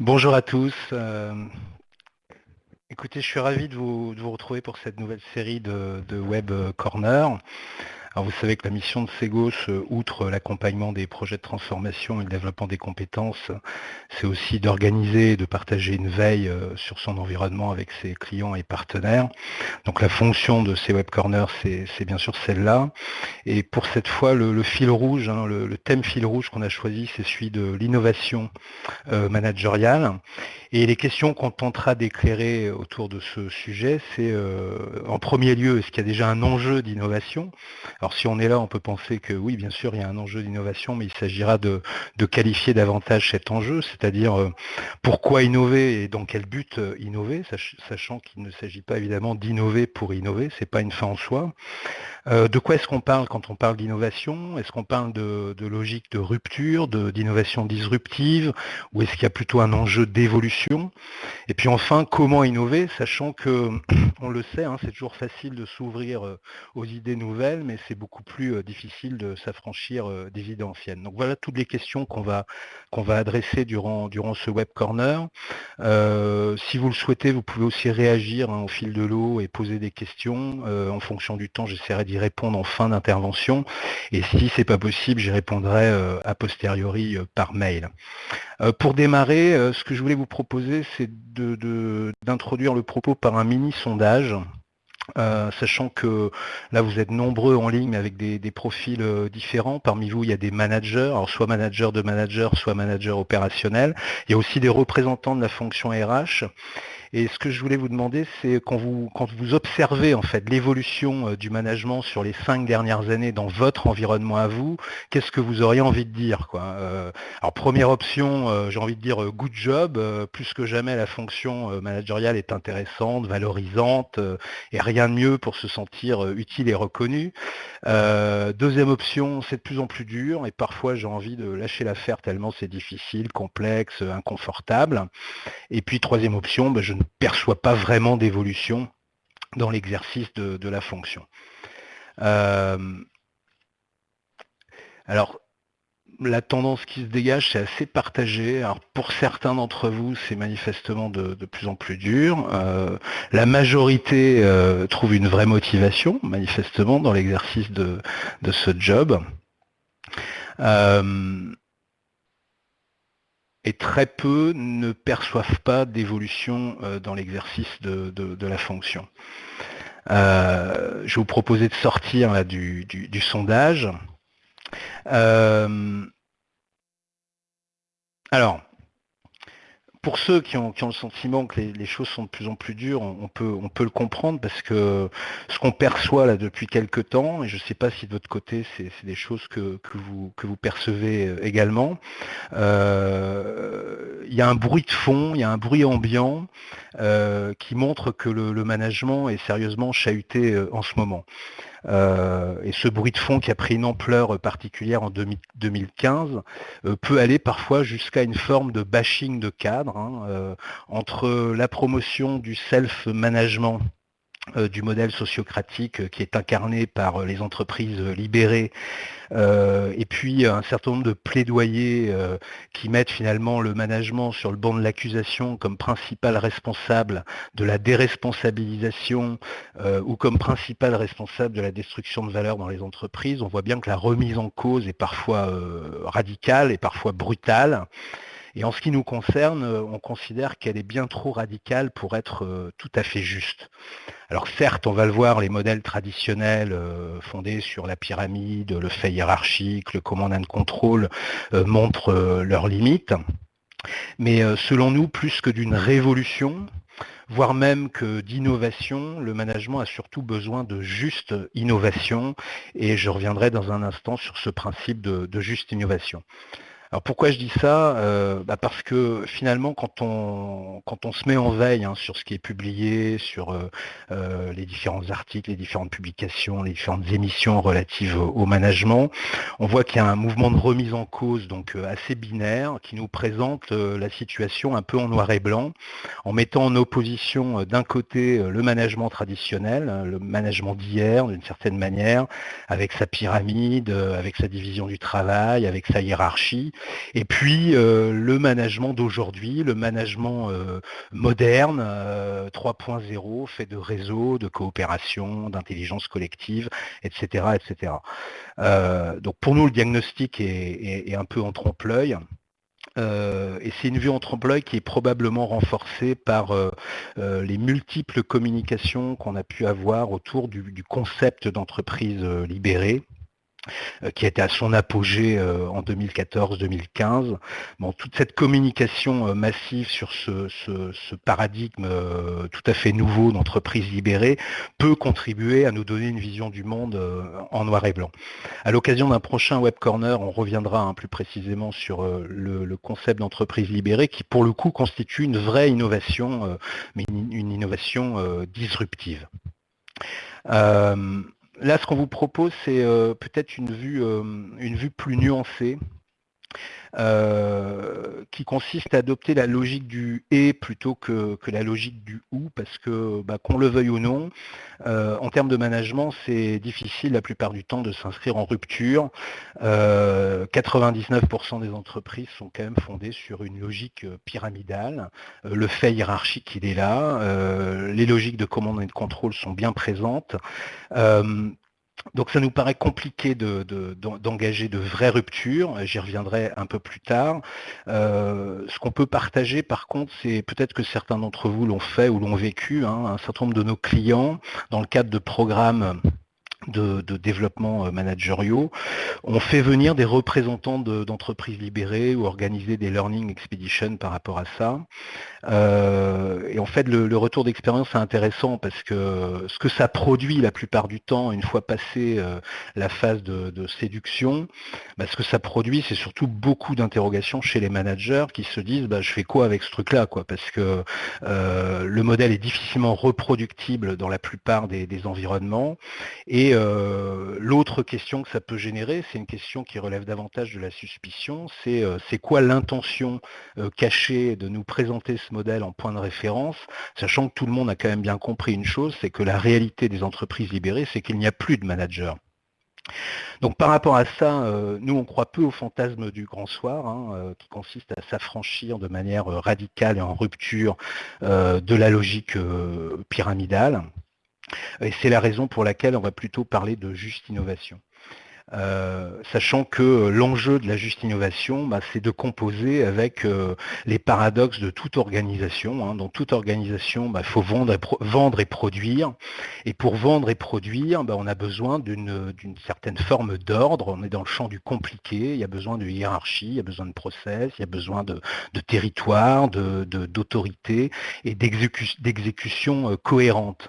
Bonjour à tous. Euh, écoutez, je suis ravi de vous, retrouver pour cette nouvelle série de, de Web Corner vous savez que la mission de Segos, euh, outre l'accompagnement des projets de transformation et le développement des compétences, c'est aussi d'organiser et de partager une veille euh, sur son environnement avec ses clients et partenaires. Donc la fonction de ces web corners, c'est bien sûr celle-là. Et pour cette fois, le, fil rouge, hein, le, thème fil rouge qu'on a choisi, c'est celui de l'innovation euh, managériale. Et les questions qu'on tentera d'éclairer autour de ce sujet, c'est en premier lieu, est-ce qu'il y a déjà un enjeu d'innovation? Alors si on est là, on peut penser que oui, bien sûr, il y a un enjeu d'innovation, mais il s'agira de, qualifier davantage cet enjeu, c'est-à-dire euh, pourquoi innover et dans quel but euh, innover, sachant qu'il ne s'agit pas évidemment d'innover pour innover, ce n'est pas une fin en soi. Euh, de quoi est-ce qu'on parle quand on parle d'innovation? Est-ce qu'on parle de, logique de rupture, d'innovation disruptive, ou est-ce qu'il y a plutôt un enjeu d'évolution? Et puis enfin, comment innover, sachant que, on le sait, hein, c'est toujours facile de s'ouvrir aux idées nouvelles, mais c'est beaucoup plus difficile de s'affranchir des idées anciennes. Donc voilà toutes les questions qu'on va, adresser durant, durant ce web corner. si vous le souhaitez, vous pouvez aussi réagir hein, au fil de l'eau et poser des questions. en fonction du temps, j'essaierai d'y répondre en fin d'intervention. Et si ce n'est pas possible, j'y répondrai a posteriori par mail. pour démarrer, ce que je voulais vous proposer, c'est d'introduire le propos par un mini sondage euh, sachant que là vous êtes nombreux en ligne avec des, profils euh, différents. Parmi vous, il y a des managers, alors soit managers de managers, soit managers opérationnels. Il y a aussi des représentants de la fonction RH. Et ce que je voulais vous demander, c'est quand vous, observez en fait l'évolution euh, du management sur les cinq dernières années dans votre environnement à vous, qu'est-ce que vous auriez envie de dire euh, Alors première option, euh, j'ai envie de dire good job. plus que jamais, la fonction managériale est intéressante, valorisante, et rien de mieux pour se sentir utile et reconnu. deuxième option, c'est de plus en plus dur, et parfois j'ai envie de lâcher l'affaire tellement c'est difficile, complexe, inconfortable. Et puis troisième option, ben, je ne perçoit pas vraiment d'évolution dans l'exercice de, la fonction. Euh, alors, la tendance qui se dégage, c'est assez partagé. Alors, pour certains d'entre vous, c'est manifestement de, plus en plus dur. Euh, la majorité euh, trouve une vraie motivation, manifestement, dans l'exercice de, ce job et très peu ne perçoivent pas d'évolution euh, dans l'exercice de, la fonction. Euh, je vais vous proposer de sortir du, sondage. Euh, alors, pour ceux qui ont, le sentiment que les, choses sont de plus en plus dures, on, peut, le comprendre parce que ce qu'on perçoit là depuis quelques temps, et je ne sais pas si de votre côté c'est des choses que, vous, que vous percevez euh, également, euh, il y a un bruit de fond, il y a un bruit ambiant euh, qui montre que le, management est sérieusement chahuté en ce moment. Euh, et ce bruit de fond qui a pris une ampleur particulière en 2015 euh, peut aller parfois jusqu'à une forme de bashing de cadre hein, euh, entre la promotion du self-management du modèle sociocratique euh, qui est incarné par euh, les entreprises libérées, et puis un certain nombre de plaidoyers qui mettent finalement le management sur le banc de l'accusation comme principal responsable de la déresponsabilisation ou comme principal responsable de la destruction de valeur dans les entreprises. On voit bien que la remise en cause est parfois radicale et parfois brutale. Et en ce qui nous concerne, euh, on considère qu'elle est bien trop radicale pour être euh, tout à fait juste. Alors certes, on va le voir, les modèles traditionnels euh, fondés sur la pyramide, le fait hiérarchique, le command and control montrent leurs limites. Mais selon nous, plus que d'une révolution, voire même que d'innovation, le management a surtout besoin de juste innovation, et je reviendrai dans un instant sur ce principe de juste innovation. Alors pourquoi je dis ça? Euh, bah, Parce que finalement, quand on, quand on se met en veille hein, sur ce qui est publié, sur euh, euh, les différents articles, les différentes publications, les différentes émissions relatives au, management, on voit qu'il y a un mouvement de remise en cause donc assez binaire qui nous présente la situation un peu en noir et blanc, en mettant en opposition d'un côté le management traditionnel, hein, le management d'hier d'une certaine manière, avec sa pyramide, avec sa division du travail, avec sa hiérarchie, Et puis le management d'aujourd'hui, le management moderne, 3.0, fait de réseaux, de coopération, d'intelligence collective, etc. etc. donc pour nous, le diagnostic est, un peu en trompe-l'œil. et c'est une vue en trompe-l'œil qui est probablement renforcée par les multiples communications qu'on a pu avoir autour du concept d'entreprise libérée, euh, qui a été à son apogée euh, en 2014-2015. Bon, toute cette communication euh, massive sur ce, paradigme tout à fait nouveau d'entreprise libérée peut contribuer à nous donner une vision du monde en noir et blanc. À l'occasion d'un prochain Web Corner, on reviendra hein, plus précisément sur le, concept d'entreprise libérée qui pour le coup constitue une vraie innovation, mais une, innovation disruptive. Là, ce qu'on vous propose, c'est euh, peut-être euh, une vue plus nuancée euh, qui consiste à adopter la logique du et plutôt que, la logique du ou, parce que bah, qu'on le veuille ou non, euh, en termes de management, c'est difficile la plupart du temps de s'inscrire en rupture. 99% euh, des entreprises sont quand même fondées sur une logique pyramidale. le fait hiérarchique, il est là. les logiques de commande et de contrôle sont bien présentes. Donc ça nous paraît compliqué d'engager de, vraies ruptures, j'y reviendrai un peu plus tard. Euh, ce qu'on peut partager par contre, c'est peut-être que certains d'entre vous l'ont fait ou l'ont vécu, hein, un certain nombre de nos clients, dans le cadre de programmes de, développement euh, managériaux, on fait venir des représentants d'entreprises libérées ou organiser des learning expeditions par rapport à ça. Euh, et en fait, le, retour d'expérience est intéressant parce que ce que ça produit la plupart du temps, une fois passé euh, la phase de, séduction, bah, ce que ça produit, c'est surtout beaucoup d'interrogations chez les managers qui se disent bah, je fais quoi avec ce truc-là Parce que le modèle est difficilement reproductible dans la plupart des, environnements. Euh, l'autre question que ça peut générer, c'est une question qui relève davantage de la suspicion, c'est euh, quoi l'intention euh, cachée de nous présenter ce modèle en point de référence, sachant que tout le monde a quand même bien compris une chose, c'est que la réalité des entreprises libérées, c'est qu'il n'y a plus de managers. Donc par rapport à ça, nous on croit peu au fantasme du grand soir, hein, qui consiste à s'affranchir de manière radicale et en rupture de la logique pyramidale. Et c'est la raison pour laquelle on va plutôt parler de juste innovation. Euh, sachant que l'enjeu de la juste innovation, bah, c'est de composer avec euh, les paradoxes de toute organisation. Hein. Dans toute organisation, il bah, faut vendre et, produire. Et pour vendre et produire, bah, on a besoin d'une certaine forme d'ordre. On est dans le champ du compliqué, il y a besoin de hiérarchie, il y a besoin de process, il y a besoin de, territoire, d'autorité et d'exécution euh, cohérente.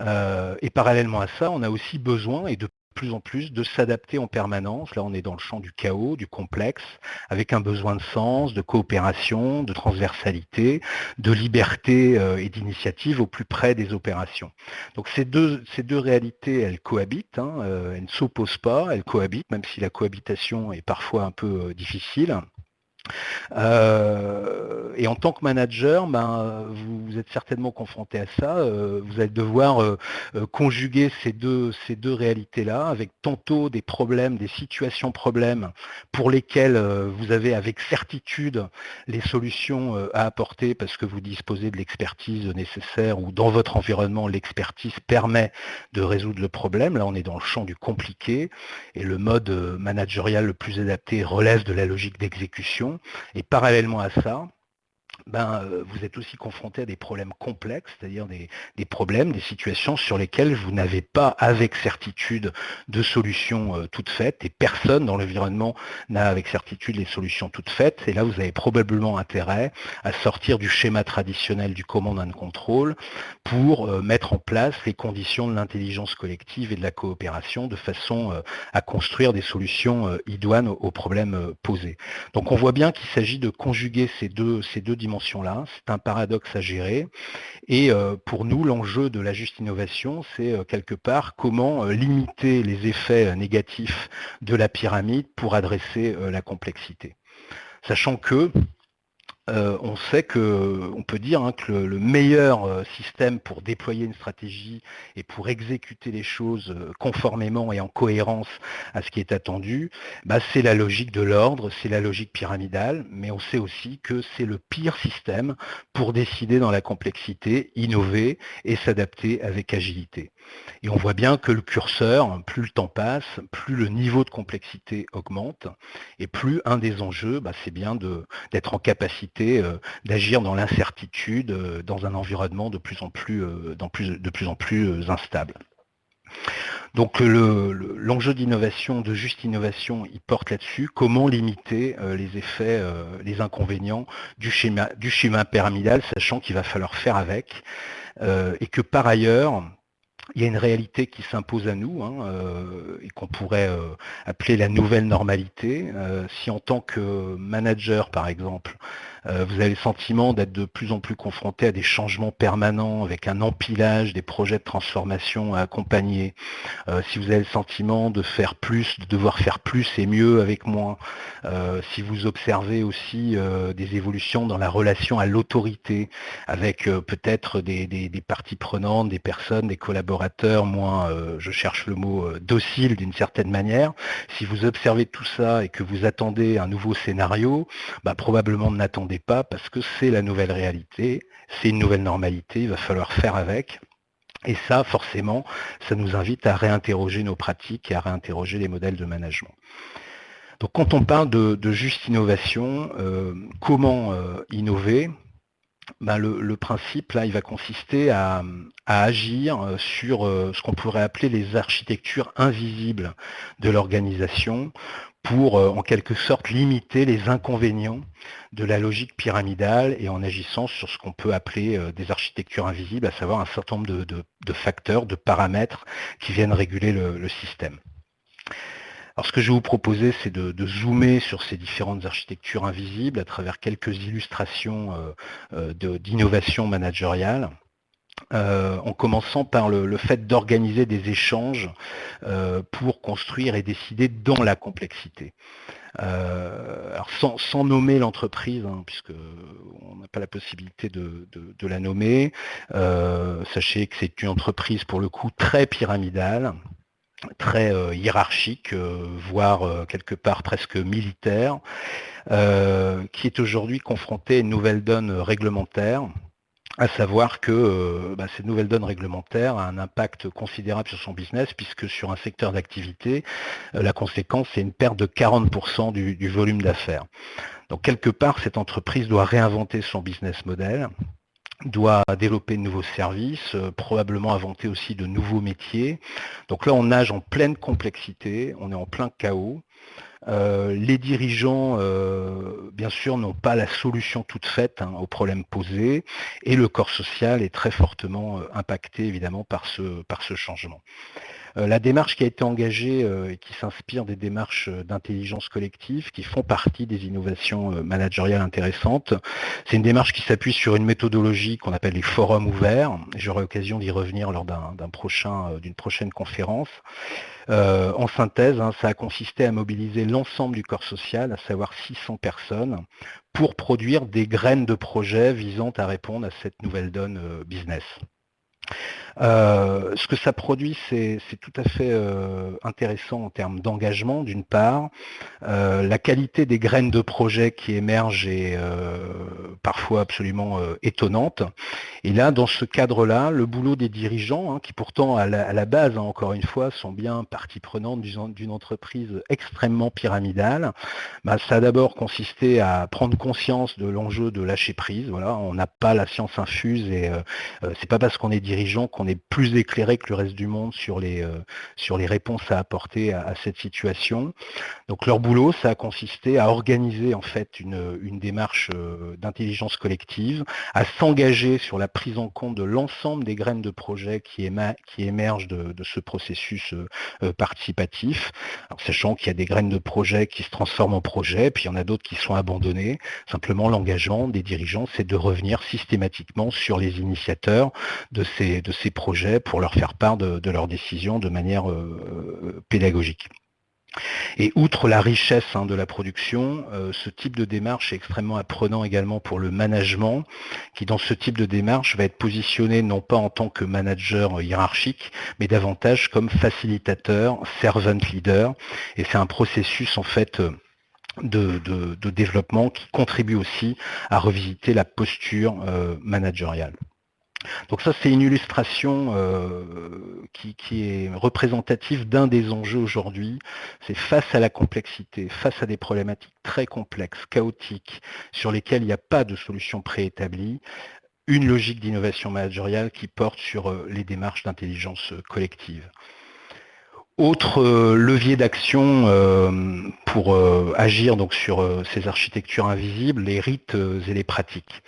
Euh, et parallèlement à ça, on a aussi besoin, et de plus en plus, de s'adapter en permanence. Là, on est dans le champ du chaos, du complexe, avec un besoin de sens, de coopération, de transversalité, de liberté euh, et d'initiative au plus près des opérations. Donc ces deux, ces deux réalités, elles cohabitent, hein, euh, elles ne s'opposent pas, elles cohabitent, même si la cohabitation est parfois un peu difficile. Euh, et en tant que manager, ben, vous, êtes certainement confronté à ça. Euh, vous allez devoir euh, conjuguer ces deux, ces deux réalités-là avec tantôt des problèmes, des situations problèmes pour lesquels vous avez avec certitude les solutions à apporter parce que vous disposez de l'expertise nécessaire ou dans votre environnement, l'expertise permet de résoudre le problème. Là, on est dans le champ du compliqué et le mode managérial le plus adapté relève de la logique d'exécution. Et parallèlement à ça, ben, euh, vous êtes aussi confronté à des problèmes complexes, c'est-à-dire des, problèmes, des situations sur lesquelles vous n'avez pas avec certitude de solutions euh, toutes faites, et personne dans l'environnement n'a avec certitude les solutions toutes faites, et là vous avez probablement intérêt à sortir du schéma traditionnel du command and control pour euh, mettre en place les conditions de l'intelligence collective et de la coopération de façon à construire des solutions idoines aux, problèmes posés. Donc on voit bien qu'il s'agit de conjuguer ces deux, ces deux dimensions C'est un paradoxe à gérer. Et euh, pour nous, l'enjeu de la juste innovation, c'est euh, quelque part comment euh, limiter les effets négatifs de la pyramide pour adresser la complexité. Sachant que euh, on sait que, on peut dire hein, que le, meilleur euh, système pour déployer une stratégie et pour exécuter les choses euh, conformément et en cohérence à ce qui est attendu, bah, c'est la logique de l'ordre, c'est la logique pyramidale, mais on sait aussi que c'est le pire système pour décider dans la complexité, innover et s'adapter avec agilité. Et on voit bien que le curseur, plus le temps passe, plus le niveau de complexité augmente, et plus un des enjeux, bah, c'est bien d'être en capacité euh, d'agir dans l'incertitude, euh, dans un environnement de plus en plus, euh, instable. Donc l'enjeu d'innovation, de juste innovation, il porte là-dessus. Comment limiter les effets, les inconvénients du schéma pyramidal, sachant qu'il va falloir faire avec, et que par ailleurs, il y a une réalité qui s'impose à nous hein, euh, et qu'on pourrait euh, appeler la nouvelle normalité. Euh, si en tant que manager, par exemple, euh, vous avez le sentiment d'être de plus en plus confronté à des changements permanents avec un empilage des projets de transformation à accompagner. Euh, si vous avez le sentiment de faire plus, de devoir faire plus et mieux avec moins. Euh, si vous observez aussi des évolutions dans la relation à l'autorité avec peut-être des, parties prenantes, des personnes, des collaborateurs moins, je cherche le mot, docile d'une certaine manière. Si vous observez tout ça et que vous attendez un nouveau scénario, bah, probablement n'attendez pas parce que c'est la nouvelle réalité, c'est une nouvelle normalité, il va falloir faire avec. Et ça, forcément, ça nous invite à réinterroger nos pratiques et à réinterroger les modèles de management. Donc quand on parle de, juste innovation, euh, comment euh, innover? Ben, le, principe, là, il va consister à, agir euh, sur ce qu'on pourrait appeler les architectures invisibles de l'organisation pour euh, en quelque sorte limiter les inconvénients de la logique pyramidale et en agissant sur ce qu'on peut appeler euh, des architectures invisibles, à savoir un certain nombre de, facteurs, de paramètres qui viennent réguler le, système. Alors ce que je vais vous proposer, c'est de, zoomer sur ces différentes architectures invisibles à travers quelques illustrations euh, d'innovation managériale. Euh, en commençant par le, fait d'organiser des échanges euh, pour construire et décider dans la complexité. Euh, sans, nommer l'entreprise, hein, puisque on n'a pas la possibilité de, la nommer, sachez que c'est une entreprise pour le coup très pyramidale, très hiérarchique, voire quelque part presque militaire, qui est aujourd'hui confrontée à une nouvelle donne réglementaire à savoir que euh, bah, cette nouvelle donne réglementaire a un impact considérable sur son business, puisque sur un secteur d'activité, euh, la conséquence, c'est une perte de 40% du, volume d'affaires. Donc quelque part, cette entreprise doit réinventer son business model, doit développer de nouveaux services, euh, probablement inventer aussi de nouveaux métiers. Donc là, on nage en pleine complexité, on est en plein chaos. Euh, les dirigeants, euh, bien sûr, n'ont pas la solution toute faite hein, aux problèmes posés et le corps social est très fortement euh, impacté évidemment par ce, par ce changement. La démarche qui a été engagée et qui s'inspire des démarches d'intelligence collective qui font partie des innovations managériales intéressantes, c'est une démarche qui s'appuie sur une méthodologie qu'on appelle les forums ouverts. J'aurai l'occasion d'y revenir lors d'une prochain, prochaine conférence. Euh, en synthèse, hein, ça a consisté à mobiliser l'ensemble du corps social, à savoir 600 personnes, pour produire des graines de projets visant à répondre à cette nouvelle donne euh, business. Euh, ce que ça produit, c'est tout à fait euh, intéressant en termes d'engagement, d'une part. Euh, la qualité des graines de projet qui émergent est parfois absolument étonnante. Et là, dans ce cadre-là, le boulot des dirigeants, hein, qui pourtant à la, base, hein, encore une fois, sont bien partie prenante d'une entreprise extrêmement pyramidale, bah, ça a d'abord consisté à prendre conscience de l'enjeu de lâcher prise. Voilà, on n'a pas la science infuse et c'est pas parce qu'on est dirigeant qu'on est plus éclairé que le reste du monde sur les, euh, sur les réponses à apporter à, cette situation. Donc leur boulot, ça a consisté à organiser en fait une, une démarche euh, d'intelligence collective, à s'engager sur la prise en compte de l'ensemble des graines de projets qui, qui émergent de, ce processus euh, participatif, sachant qu'il y a des graines de projets qui se transforment en projets, puis il y en a d'autres qui sont abandonnées. Simplement, l'engagement des dirigeants, c'est de revenir systématiquement sur les initiateurs de ces, de ces projets pour leur faire part de, leurs décisions de manière euh, pédagogique. Et outre la richesse hein, de la production, euh, ce type de démarche est extrêmement apprenant également pour le management, qui dans ce type de démarche va être positionné non pas en tant que manager hiérarchique, mais davantage comme facilitateur, servant leader. Et c'est un processus en fait de, développement qui contribue aussi à revisiter la posture euh, managériale. Donc ça, c'est une illustration euh, qui, est représentative d'un des enjeux aujourd'hui. C'est face à la complexité, face à des problématiques très complexes, chaotiques, sur lesquelles il n'y a pas de solution préétablie, une logique d'innovation managériale qui porte sur euh, les démarches d'intelligence collective. Autre euh, levier d'action euh, pour euh, agir donc sur ces architectures invisibles, les rites et les pratiques.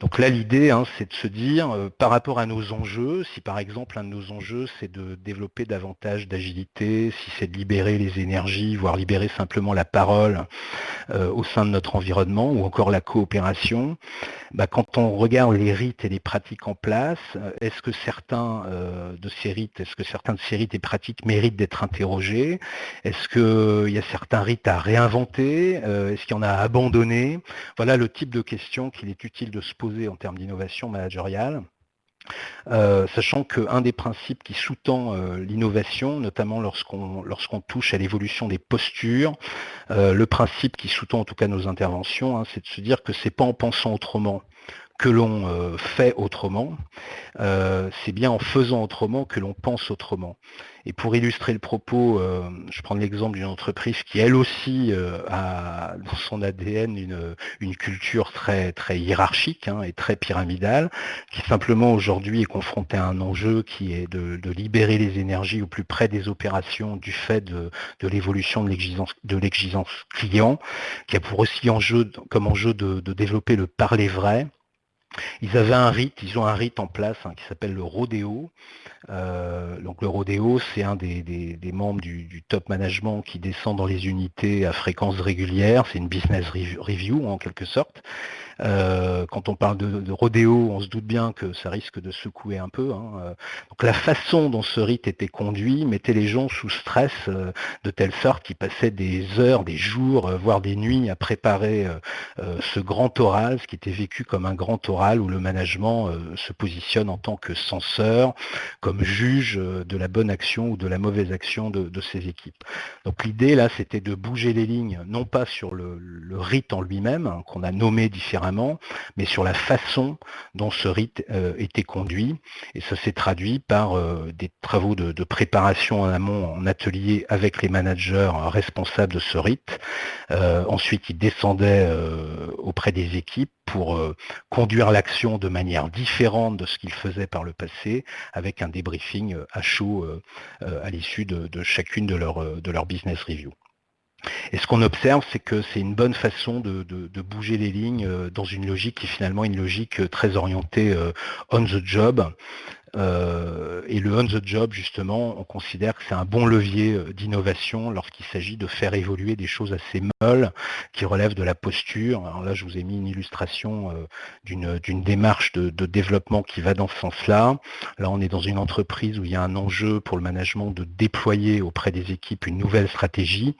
Donc là, l'idée, hein, c'est de se dire, par rapport à nos enjeux, si par exemple un de nos enjeux, c'est de développer davantage d'agilité, si c'est de libérer les énergies, voire libérer simplement la parole au sein de notre environnement, ou encore la coopération, bah, quand on regarde les rites et les pratiques en place, est-ce que certains de ces rites, est-ce que certains de ces rites et pratiques méritent d'être interrogé. Est-ce qu'il y a certains rites à réinventer? Euh, Est-ce qu'il y en a à abandonner? Voilà le type de questions qu'il est utile de se poser en termes d'innovation managériale. Euh, sachant qu'un des principes qui sous-tend euh, l'innovation, notamment lorsqu'on lorsqu'on touche à l'évolution des postures, le principe qui sous-tend en tout cas nos interventions, hein, c'est de se dire que c'est pas en pensant autrement que l'on euh, fait autrement, euh, c'est bien en faisant autrement que l'on pense autrement. Et pour illustrer le propos, euh, je prends l'exemple d'une entreprise qui elle aussi a dans son ADN une, culture très, très hiérarchique hein, et très pyramidale, qui simplement aujourd'hui est confrontée à un enjeu qui est de, libérer les énergies au plus près des opérations du fait de, l'évolution de l'exigence client, qui a pour aussi enjeu, comme enjeu de, de développer le parler vrai ils avaient un rite, ils ont un rite en place hein, qui s'appelle le rodéo. Euh, donc le rodéo, c'est un des, membres du, top management qui descend dans les unités à fréquence régulière. C'est une business review en quelque sorte. Euh, quand on parle de, rodéo, on se doute bien que ça risque de secouer un peu. Hein. Euh, donc la façon dont ce rite était conduit mettait les gens sous stress de telle sorte qu'ils passaient des heures, des jours, voire des nuits à préparer ce grand oral, ce qui était vécu comme un grand oral où le management se positionne en tant que censeur, comme juge de la bonne action ou de la mauvaise action de, ses équipes. Donc l'idée là, c'était de bouger les lignes, non pas sur le, rite en lui-même, hein, qu'on a nommé différemment, mais sur la façon dont ce rite euh, était conduit. Et ça s'est traduit par euh, des travaux de, préparation en amont en atelier avec les managers responsables de ce rite. Euh, ensuite, ils descendaient auprès des équipes pour conduire l'action de manière différente de ce qu'ils faisaient par le passé, avec un débriefing à chaud à l'issue de, chacune de leurs de business review. Et ce qu'on observe, c'est que c'est une bonne façon de, bouger les lignes euh, dans une logique qui est finalement une logique euh, très orientée euh, on the job, euh, et le on the job, justement, on considère que c'est un bon levier euh, d'innovation lorsqu'il s'agit de faire évoluer des choses assez molles qui relèvent de la posture. Alors là, je vous ai mis une illustration euh, d'une démarche de, développement qui va dans ce sens-là. Là, on est dans une entreprise où il y a un enjeu pour le management de déployer auprès des équipes une nouvelle stratégie.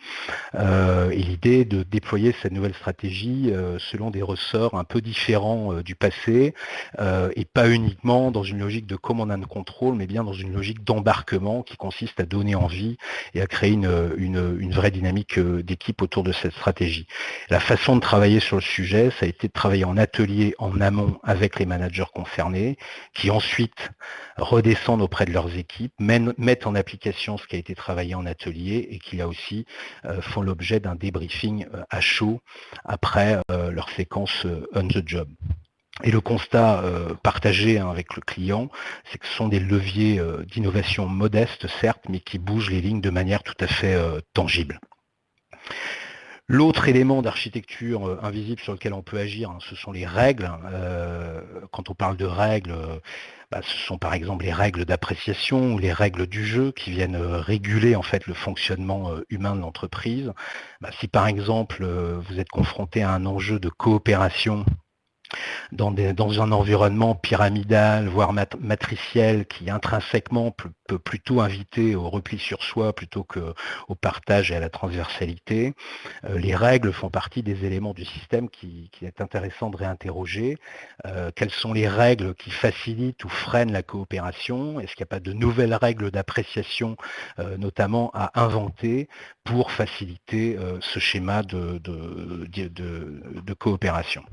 et l'idée est de déployer cette nouvelle stratégie selon des ressorts un peu différents du passé et pas uniquement dans une logique de comment on contrôle, mais bien dans une logique d'embarquement qui consiste à donner envie et à créer une, vraie dynamique euh, d'équipe autour de cette stratégie. La façon de travailler sur le sujet, ça a été de travailler en atelier en amont avec les managers concernés, qui ensuite redescendent auprès de leurs équipes, mettent en application ce qui a été travaillé en atelier et qui là aussi euh, font l'objet d'un débriefing euh, à chaud après leur séquence on the job. Et le constat euh, partagé hein, avec le client, c'est que ce sont des leviers euh, d'innovation modestes, certes, mais qui bougent les lignes de manière tout à fait euh, tangible. L'autre élément d'architecture invisible sur lequel on peut agir, hein, ce sont les règles. quand on parle de règles, bah, ce sont par exemple les règles d'appréciation ou les règles du jeu qui viennent réguler en fait le fonctionnement humain de l'entreprise. Bah, si par exemple vous êtes confronté à un enjeu de coopération dans, un environnement pyramidal, voire matriciel, qui intrinsèquement peut, plutôt inviter au repli sur soi plutôt qu'au partage et à la transversalité. Euh, les règles font partie des éléments du système qui, est intéressant de réinterroger. Euh, quelles sont les règles qui facilitent ou freinent la coopération? Est-ce qu'il n'y a pas de nouvelles règles d'appréciation, euh, notamment à inventer, pour faciliter ce schéma de coopération?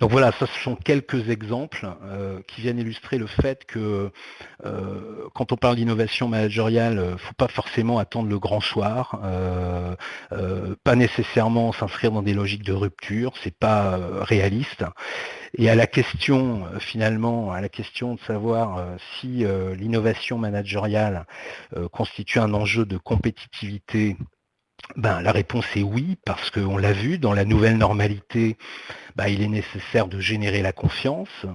Donc voilà, ce sont quelques exemples euh, qui viennent illustrer le fait que euh, quand on parle d'innovation managériale, il ne faut pas forcément attendre le grand soir, euh, pas nécessairement s'inscrire dans des logiques de rupture, c'est pas réaliste. Et à la question, finalement, à la question de savoir si l'innovation managériale constitue un enjeu de compétitivité ben, la réponse est oui, parce qu'on l'a vu, dans la nouvelle normalité, ben, il est nécessaire de générer la confiance,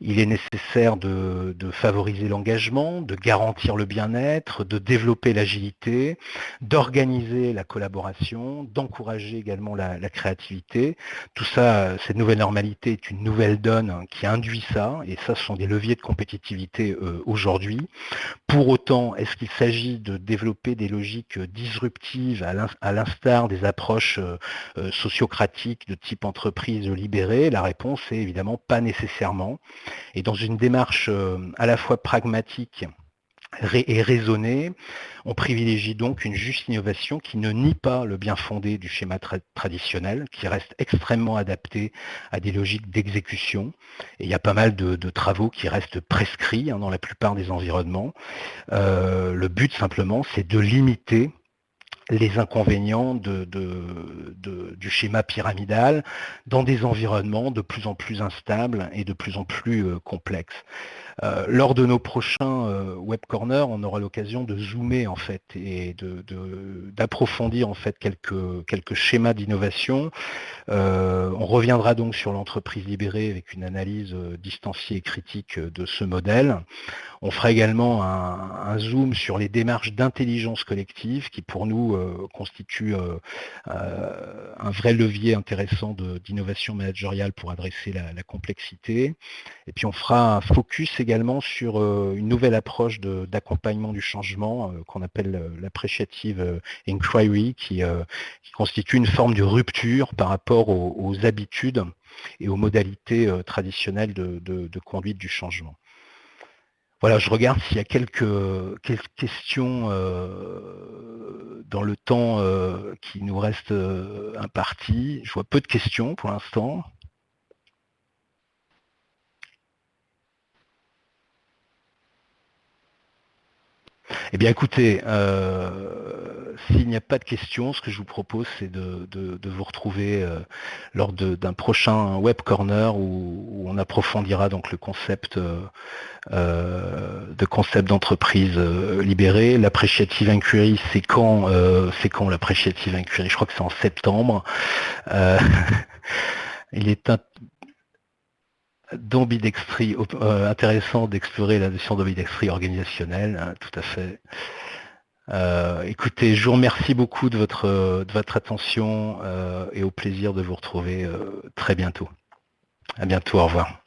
il est nécessaire de, favoriser l'engagement, de garantir le bien-être, de développer l'agilité, d'organiser la collaboration, d'encourager également la, créativité. Tout ça, cette nouvelle normalité est une nouvelle donne qui induit ça, et ça, ce sont des leviers de compétitivité euh, aujourd'hui. Pour autant, est-ce qu'il s'agit de développer des logiques disruptives à à l'instar des approches euh, euh, sociocratiques de type entreprise libérée La réponse est évidemment pas nécessairement. Et dans une démarche euh, à la fois pragmatique et raisonnée, on privilégie donc une juste innovation qui ne nie pas le bien fondé du schéma traditionnel, qui reste extrêmement adapté à des logiques d'exécution. Et il y a pas mal de, travaux qui restent prescrits hein, dans la plupart des environnements. le but simplement, c'est de limiter les inconvénients du schéma pyramidal dans des environnements de plus en plus instables et de plus en plus euh, complexes. Euh, lors de nos prochains euh, on aura l'occasion de zoomer en fait et d'approfondir en fait quelques, quelques schémas d'innovation. on reviendra donc sur l'entreprise libérée avec une analyse distanciée et critique de ce modèle. On fera également un, zoom sur les démarches d'intelligence collective qui pour nous euh, constituent euh, euh, un vrai levier intéressant d'innovation managériale pour adresser la, complexité. Et puis on fera un focus également sur une nouvelle approche d'accompagnement du changement qu'on appelle l'appreciative inquiry qui, constitue une forme de rupture par rapport aux, habitudes et aux modalités traditionnelles de conduite du changement. Voilà, je regarde s'il y a quelques, questions euh, dans le temps euh, qui nous reste euh, imparti. Je vois peu de questions pour l'instant. Eh bien écoutez, s'il n'y a pas de questions, ce que je vous propose, c'est de, vous retrouver lors d'un prochain web corner où, on approfondira donc le concept euh, de concept d'entreprise euh, libérée. L'appreciative inquiry, c'est quand, euh, c'est quand l'appreciative inquiry? Je crois que c'est en septembre. il est d'ambidextrie, intéressant d'explorer la notion d'ambidextrie organisationnelle, hein, tout à fait. écoutez, je vous remercie beaucoup de votre, de votre attention et au plaisir de vous retrouver très bientôt. À bientôt, au revoir.